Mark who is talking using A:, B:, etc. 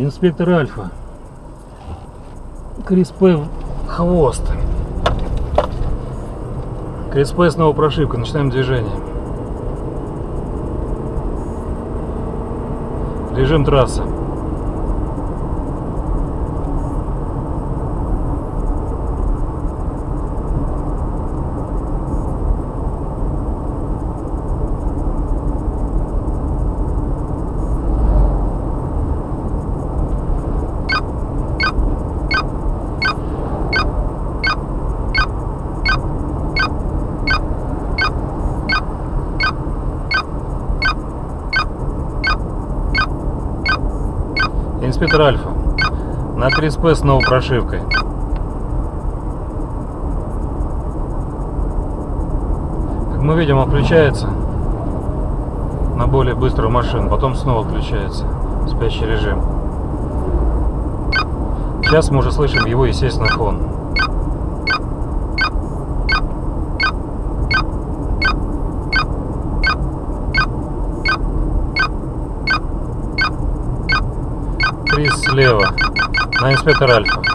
A: Инспектор Альфа. Крис П. в хвост. Крис П. снова прошивка. Начинаем движение. Режим трассы. Инспектор Альфа. На 3СП с новой прошивкой. Как мы видим, он включается на более быструю машину, потом снова включается в спящий режим. Сейчас мы уже слышим его естественный фон. Крис слева на инспектор Альфа.